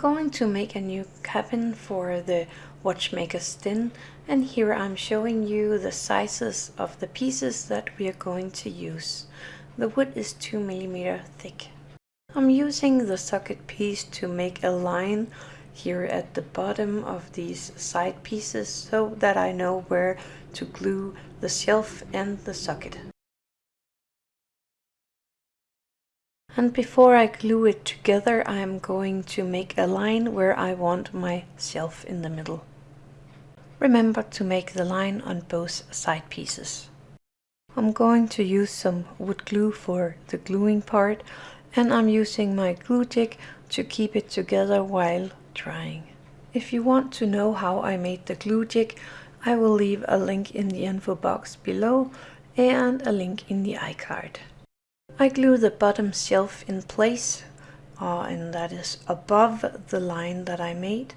to make a new cabin for the watchmaker's den and here I'm showing you the sizes of the pieces that we are going to use. The wood is 2 millimeter thick. I'm using the socket piece to make a line here at the bottom of these side pieces so that I know where to glue the shelf and the socket. And before I glue it together I am going to make a line where I want my shelf in the middle. Remember to make the line on both side pieces. I'm going to use some wood glue for the gluing part and I'm using my glue jig to keep it together while drying. If you want to know how I made the glue jig, I will leave a link in the info box below and a link in the iCard. I glue the bottom shelf in place uh, and that is above the line that I made.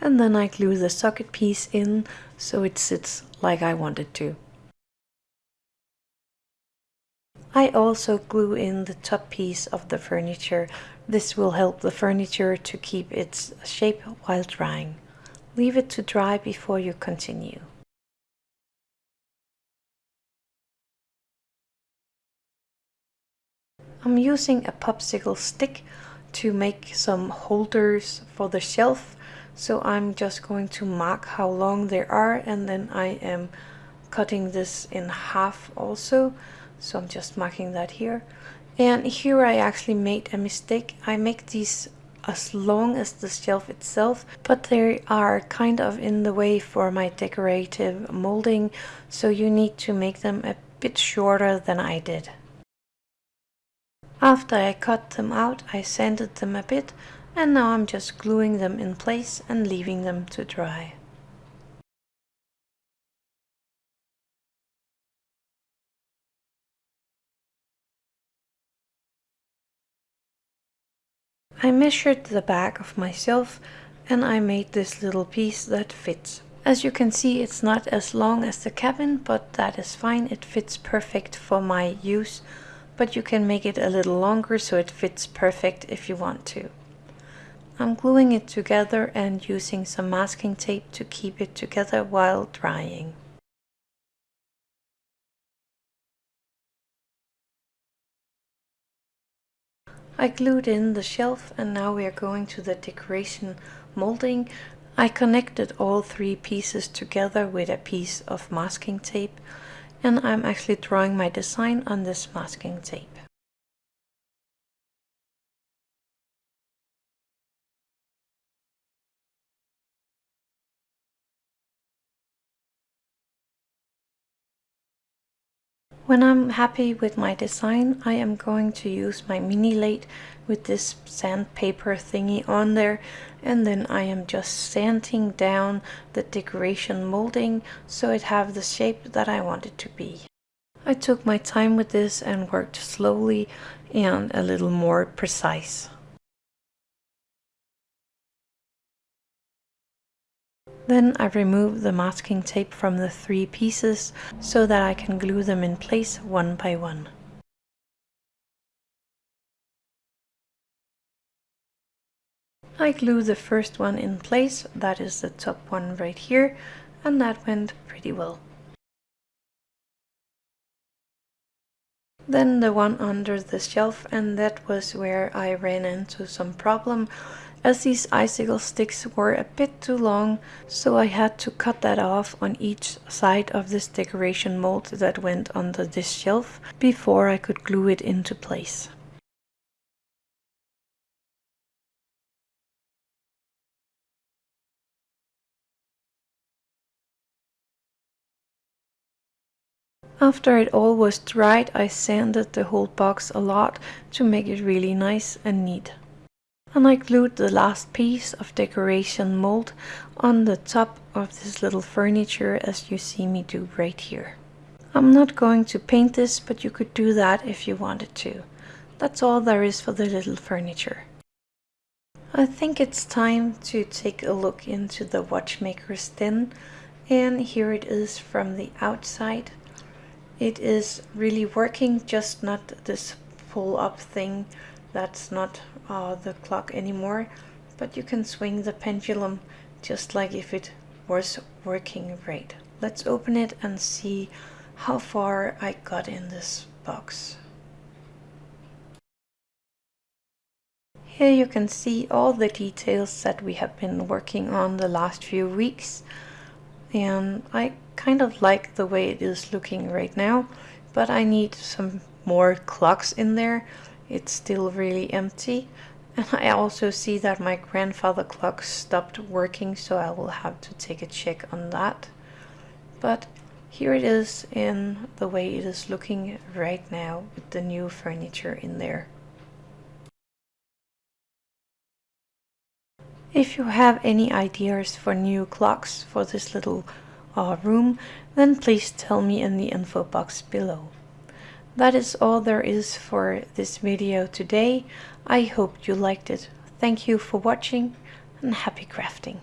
And then I glue the socket piece in so it sits like I want it to. I also glue in the top piece of the furniture. This will help the furniture to keep its shape while drying. Leave it to dry before you continue. I'm using a popsicle stick to make some holders for the shelf. So I'm just going to mark how long they are and then I am cutting this in half also. So I'm just marking that here. And here I actually made a mistake. I make these as long as the shelf itself but they are kind of in the way for my decorative molding so you need to make them a bit shorter than I did. After I cut them out, I sanded them a bit and now I'm just gluing them in place and leaving them to dry. I measured the back of myself and I made this little piece that fits. As you can see it's not as long as the cabin but that is fine, it fits perfect for my use but you can make it a little longer so it fits perfect if you want to. I'm gluing it together and using some masking tape to keep it together while drying. I glued in the shelf and now we are going to the decoration molding. I connected all three pieces together with a piece of masking tape and I'm actually drawing my design on this masking tape. When I'm happy with my design, I am going to use my mini lathe with this sandpaper thingy on there and then I am just sanding down the decoration molding so it have the shape that I want it to be. I took my time with this and worked slowly and a little more precise. Then I remove the masking tape from the three pieces so that I can glue them in place one by one. I glue the first one in place, that is the top one right here, and that went pretty well. Then the one under the shelf and that was where I ran into some problem as these icicle sticks were a bit too long, so I had to cut that off on each side of this decoration mold that went under this shelf before I could glue it into place. After it all was dried, I sanded the whole box a lot to make it really nice and neat and I glued the last piece of decoration mold on the top of this little furniture as you see me do right here. I'm not going to paint this but you could do that if you wanted to. That's all there is for the little furniture. I think it's time to take a look into the watchmaker's den and here it is from the outside. It is really working, just not this pull up thing that's not uh, the clock anymore but you can swing the pendulum just like if it was working right. Let's open it and see how far I got in this box. Here you can see all the details that we have been working on the last few weeks and I kind of like the way it is looking right now but I need some more clocks in there it's still really empty. And I also see that my grandfather clock stopped working so I will have to take a check on that. But here it is in the way it is looking right now with the new furniture in there. If you have any ideas for new clocks for this little uh, room, then please tell me in the info box below. That is all there is for this video today. I hope you liked it. Thank you for watching and happy crafting.